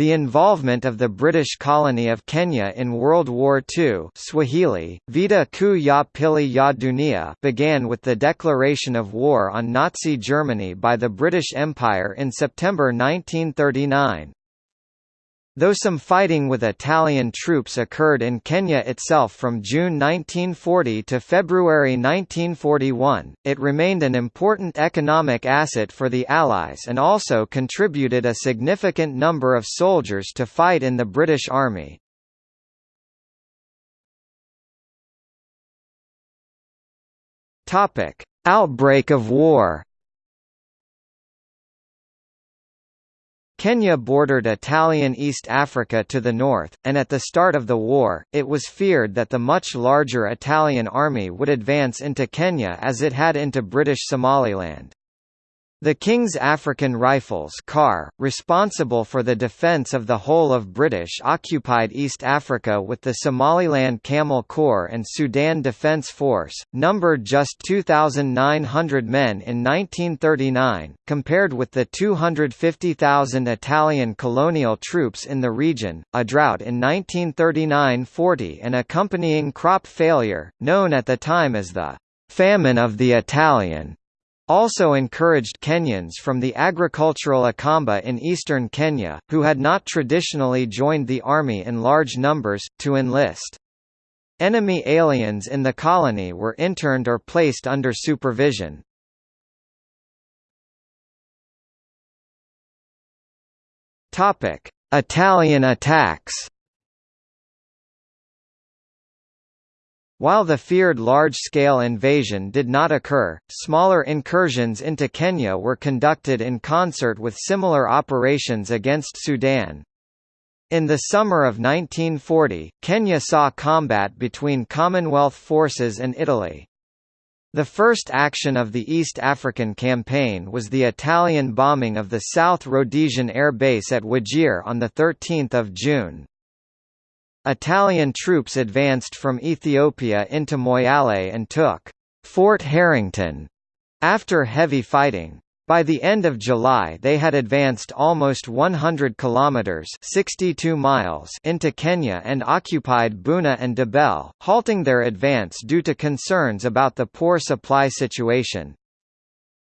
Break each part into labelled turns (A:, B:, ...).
A: The involvement of the British colony of Kenya in World War II Swahili, Vita Kuu ya Pili ya Dunia began with the declaration of war on Nazi Germany by the British Empire in September 1939. Though some fighting with Italian troops occurred in Kenya itself from June 1940 to February 1941, it remained an important economic asset for the Allies and also contributed a significant number of soldiers to fight in the British Army. Outbreak of war Kenya bordered Italian East Africa to the north, and at the start of the war, it was feared that the much larger Italian army would advance into Kenya as it had into British Somaliland. The King's African Rifles KAR, responsible for the defence of the whole of British-occupied East Africa with the Somaliland Camel Corps and Sudan Defence Force, numbered just 2,900 men in 1939, compared with the 250,000 Italian colonial troops in the region. A drought in 1939–40 and accompanying crop failure, known at the time as the «famine of the Italian», also encouraged Kenyans from the agricultural Akamba in eastern Kenya, who had not traditionally joined the army in large numbers, to enlist. Enemy aliens in the colony were interned or placed under supervision. Italian attacks While the feared large-scale invasion did not occur, smaller incursions into Kenya were conducted in concert with similar operations against Sudan. In the summer of 1940, Kenya saw combat between Commonwealth forces and Italy. The first action of the East African Campaign was the Italian bombing of the South Rhodesian Air Base at Wajir on 13 June. Italian troops advanced from Ethiopia into Moyale and took Fort Harrington after heavy fighting. By the end of July they had advanced almost 100 kilometers 62 miles into Kenya and occupied Buna and Dabel, halting their advance due to concerns about the poor supply situation.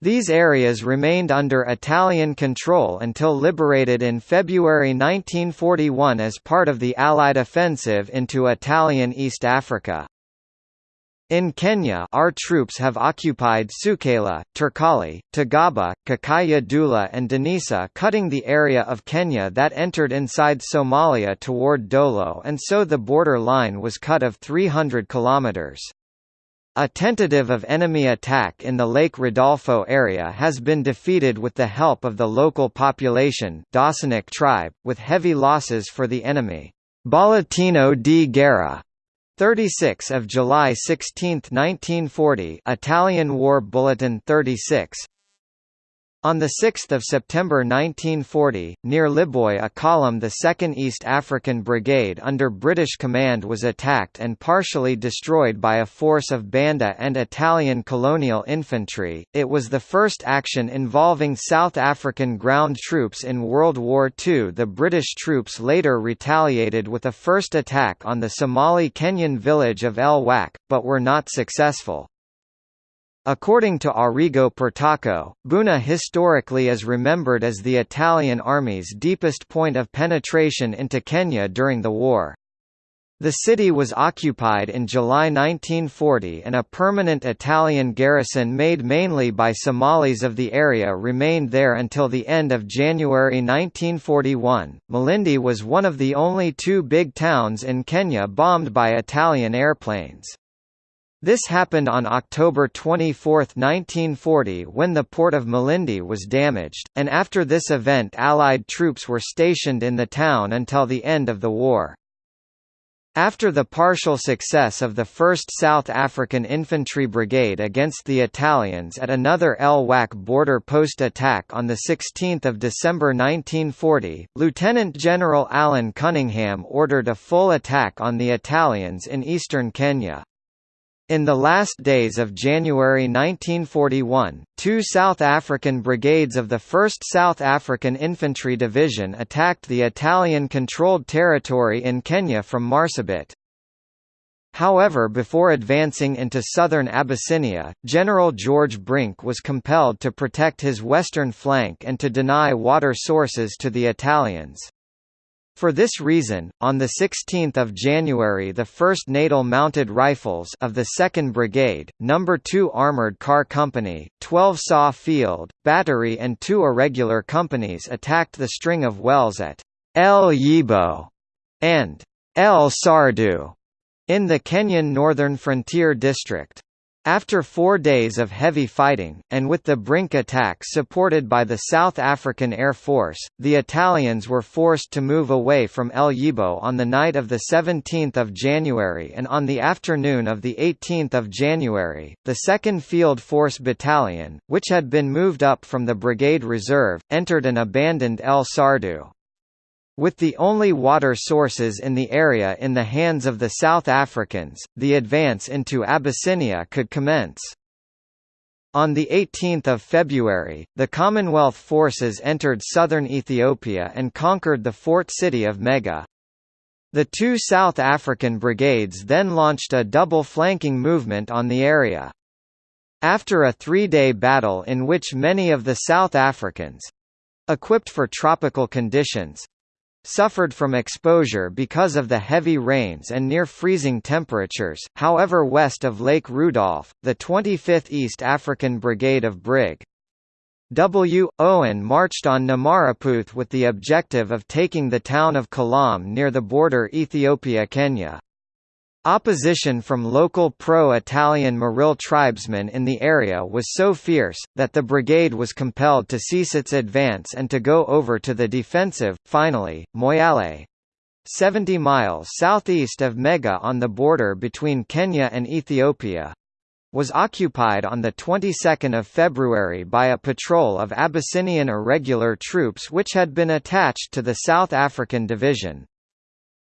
A: These areas remained under Italian control until liberated in February 1941 as part of the Allied offensive into Italian East Africa. In Kenya our troops have occupied Sukela, Turkali, Tagaba, Kakaya Dula and Denisa cutting the area of Kenya that entered inside Somalia toward Dolo and so the border line was cut of 300 kilometers. A tentative of enemy attack in the Lake Rodolfo area has been defeated with the help of the local population Dawsonic tribe, with heavy losses for the enemy. Bollettino di Guerra 36 of July 16, 1940 Italian War Bulletin 36 on 6 September 1940, near Liboi a column the 2nd East African Brigade under British command was attacked and partially destroyed by a force of Banda and Italian colonial infantry. It was the first action involving South African ground troops in World War II. The British troops later retaliated with a first attack on the Somali-Kenyan village of El Wak, but were not successful. According to Arrigo Petacco, Buna historically is remembered as the Italian army's deepest point of penetration into Kenya during the war. The city was occupied in July 1940 and a permanent Italian garrison made mainly by Somalis of the area remained there until the end of January 1941. Malindi was one of the only two big towns in Kenya bombed by Italian airplanes. This happened on October 24, 1940 when the port of Malindi was damaged, and after this event Allied troops were stationed in the town until the end of the war. After the partial success of the 1st South African Infantry Brigade against the Italians at another El Wak border post attack on 16 December 1940, Lieutenant General Alan Cunningham ordered a full attack on the Italians in eastern Kenya. In the last days of January 1941, two South African brigades of the 1st South African Infantry Division attacked the Italian-controlled territory in Kenya from Marsabit. However before advancing into southern Abyssinia, General George Brink was compelled to protect his western flank and to deny water sources to the Italians. For this reason, on 16 January the 1st Natal Mounted Rifles of the 2nd Brigade, No. 2 Armoured Car Company, 12 Saw Field, Battery and two irregular companies attacked the string of wells at El Yibo and El Sardu in the Kenyan Northern Frontier District. After four days of heavy fighting, and with the Brink attack supported by the South African Air Force, the Italians were forced to move away from El Yibo on the night of 17 January and on the afternoon of 18 January, the 2nd Field Force Battalion, which had been moved up from the Brigade Reserve, entered an abandoned El Sardu. With the only water sources in the area in the hands of the South Africans, the advance into Abyssinia could commence. On 18 February, the Commonwealth forces entered southern Ethiopia and conquered the fort city of Mega. The two South African brigades then launched a double flanking movement on the area. After a three-day battle in which many of the South Africans—equipped for tropical conditions, suffered from exposure because of the heavy rains and near freezing temperatures. However, west of Lake Rudolph, the 25th East African Brigade of Brig. W. Owen marched on Namaraputh with the objective of taking the town of Kalam near the border Ethiopia-Kenya. Opposition from local pro-Italian Maril tribesmen in the area was so fierce, that the brigade was compelled to cease its advance and to go over to the defensive. Finally, Moyale 70 miles southeast of Mega on the border between Kenya and Ethiopia was occupied on the 22nd of February by a patrol of Abyssinian irregular troops which had been attached to the South African Division.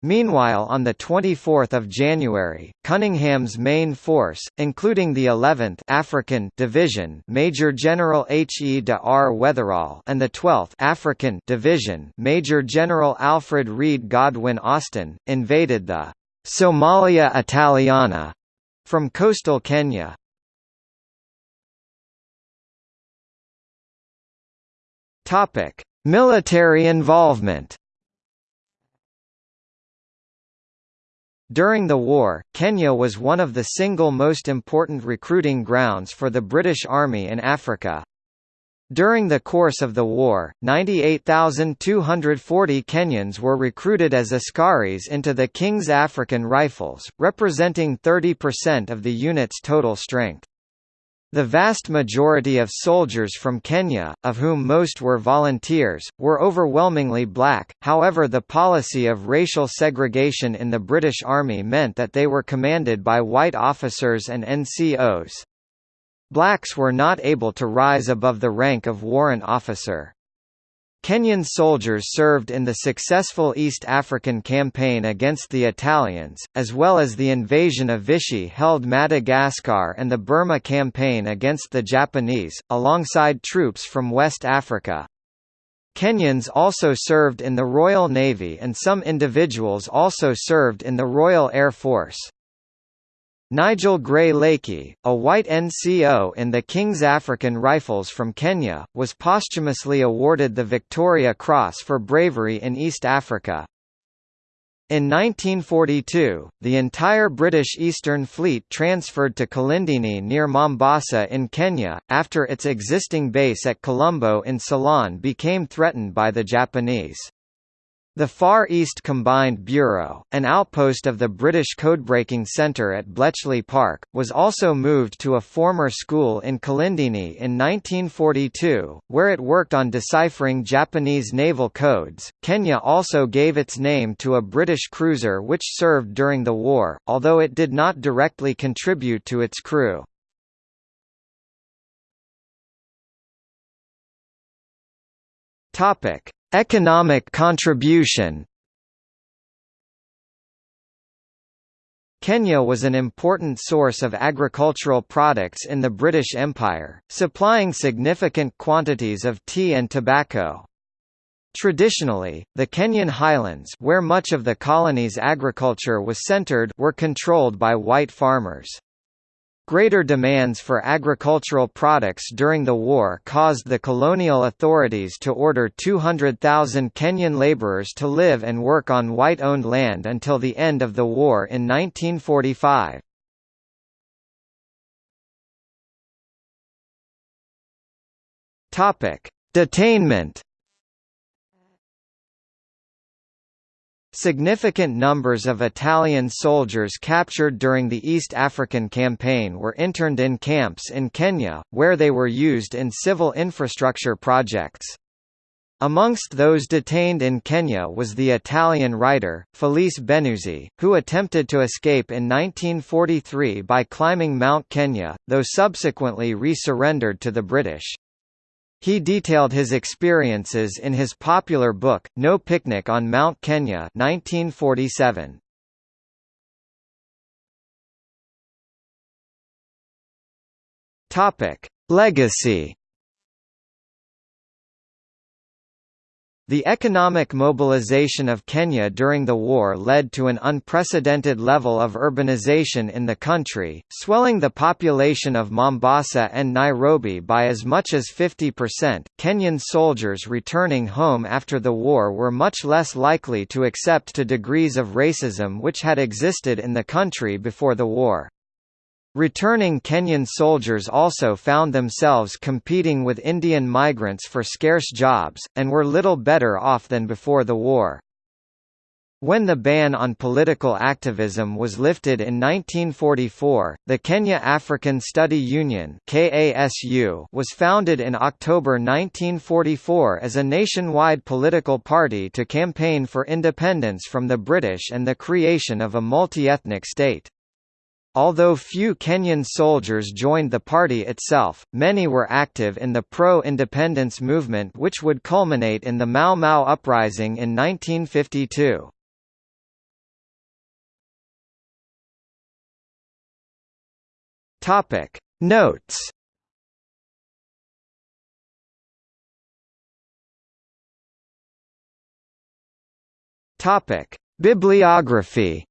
A: Meanwhile on 24 January, Cunningham's main force, including the 11th African Division Major General H. E. de R. Wetherall and the 12th African Division Major General Alfred Reade Godwin Austen, invaded the «Somalia Italiana» from coastal Kenya. Military involvement During the war, Kenya was one of the single most important recruiting grounds for the British Army in Africa. During the course of the war, 98,240 Kenyans were recruited as askaris into the King's African Rifles, representing 30% of the unit's total strength. The vast majority of soldiers from Kenya, of whom most were volunteers, were overwhelmingly black, however the policy of racial segregation in the British Army meant that they were commanded by white officers and NCOs. Blacks were not able to rise above the rank of warrant officer. Kenyan soldiers served in the successful East African campaign against the Italians, as well as the invasion of Vichy held Madagascar and the Burma campaign against the Japanese, alongside troops from West Africa. Kenyans also served in the Royal Navy and some individuals also served in the Royal Air Force. Nigel Gray Leakey, a white NCO in the King's African Rifles from Kenya, was posthumously awarded the Victoria Cross for bravery in East Africa. In 1942, the entire British Eastern Fleet transferred to Kilindini near Mombasa in Kenya, after its existing base at Colombo in Ceylon became threatened by the Japanese. The Far East Combined Bureau, an outpost of the British Codebreaking Centre at Bletchley Park, was also moved to a former school in Kilindini in 1942, where it worked on deciphering Japanese naval codes. Kenya also gave its name to a British cruiser which served during the war, although it did not directly contribute to its crew. Topic: Economic contribution Kenya was an important source of agricultural products in the British Empire, supplying significant quantities of tea and tobacco. Traditionally, the Kenyan highlands where much of the colony's agriculture was centered were controlled by white farmers. Greater demands for agricultural products during the war caused the colonial authorities to order 200,000 Kenyan laborers to live and work on white-owned land until the end of the war in 1945. Detainment Significant numbers of Italian soldiers captured during the East African Campaign were interned in camps in Kenya, where they were used in civil infrastructure projects. Amongst those detained in Kenya was the Italian writer, Felice Benuzzi, who attempted to escape in 1943 by climbing Mount Kenya, though subsequently re-surrendered to the British. He detailed his experiences in his popular book, No Picnic on Mount Kenya 1947. Legacy The economic mobilization of Kenya during the war led to an unprecedented level of urbanization in the country, swelling the population of Mombasa and Nairobi by as much as 50%. Kenyan soldiers returning home after the war were much less likely to accept to degrees of racism which had existed in the country before the war. Returning Kenyan soldiers also found themselves competing with Indian migrants for scarce jobs, and were little better off than before the war. When the ban on political activism was lifted in 1944, the Kenya African Study Union was founded in October 1944 as a nationwide political party to campaign for independence from the British and the creation of a multi-ethnic state. Although few Kenyan soldiers joined the party itself, many were active in the pro-independence movement which would culminate in the Mau Mau uprising in 1952. Notes Bibliography